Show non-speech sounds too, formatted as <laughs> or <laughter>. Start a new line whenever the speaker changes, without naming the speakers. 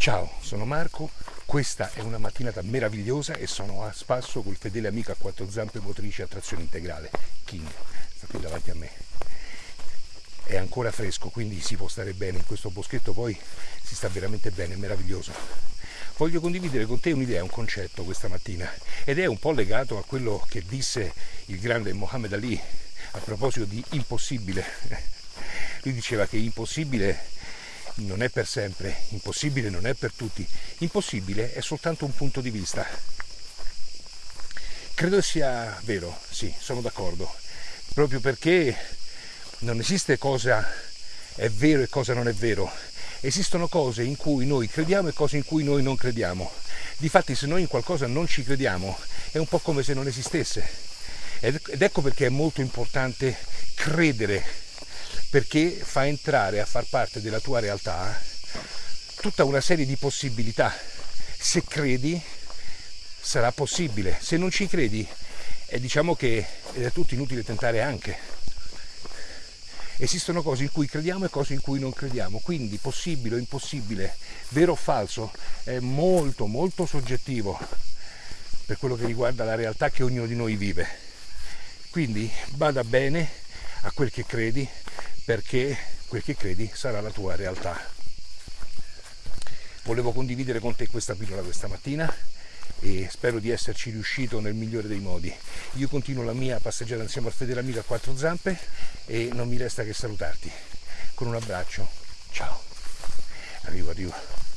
Ciao, sono Marco, questa è una mattinata meravigliosa e sono a spasso col fedele amico a quattro zampe motrici a trazione integrale, King, sta qui davanti a me. È ancora fresco, quindi si può stare bene in questo boschetto, poi si sta veramente bene, è meraviglioso. Voglio condividere con te un'idea, un concetto questa mattina ed è un po' legato a quello che disse il grande Mohammed Ali a proposito di impossibile. <laughs> Lui diceva che impossibile non è per sempre, impossibile non è per tutti, impossibile è soltanto un punto di vista. Credo sia vero, sì, sono d'accordo, proprio perché non esiste cosa è vero e cosa non è vero, esistono cose in cui noi crediamo e cose in cui noi non crediamo. Difatti se noi in qualcosa non ci crediamo è un po' come se non esistesse. Ed ecco perché è molto importante credere perché fa entrare a far parte della tua realtà tutta una serie di possibilità. Se credi sarà possibile, se non ci credi è diciamo che è tutto inutile tentare anche. Esistono cose in cui crediamo e cose in cui non crediamo, quindi possibile o impossibile, vero o falso, è molto molto soggettivo per quello che riguarda la realtà che ognuno di noi vive. Quindi bada bene a quel che credi, perché quel che credi sarà la tua realtà. Volevo condividere con te questa pillola questa mattina e spero di esserci riuscito nel migliore dei modi. Io continuo la mia passeggiata insieme al fedele amico a quattro zampe e non mi resta che salutarti con un abbraccio. Ciao. Arrivo, arrivo.